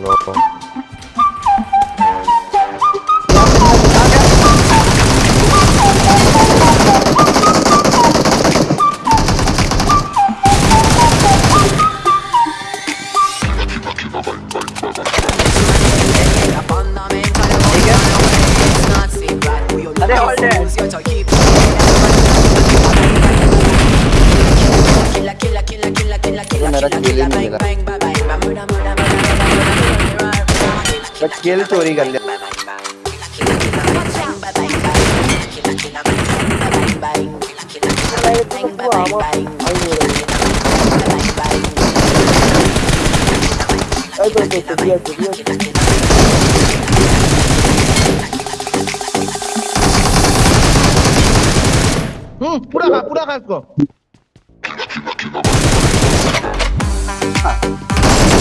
bro. अरे hold it. ये चोरी कर लिया हम्म पूरा खा पूरा खा इसको। हाँ।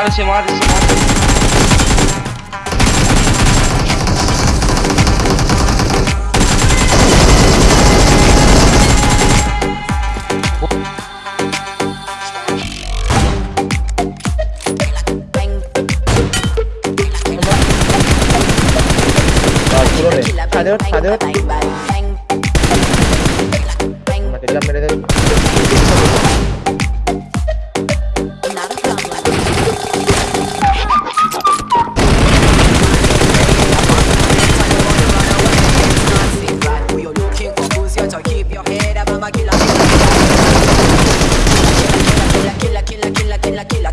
Ahora se muere, se muere. Adiós, adiós.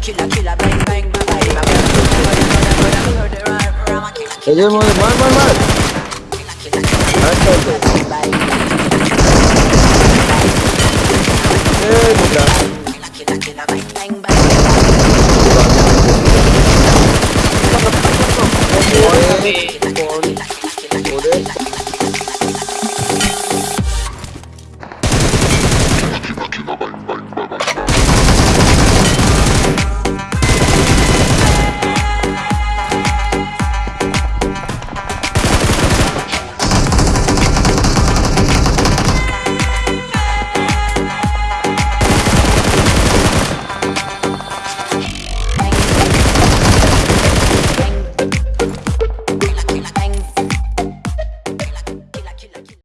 killer, killer, bang, bang, bang, bang, bang, bang, bang, bang, bang, bang,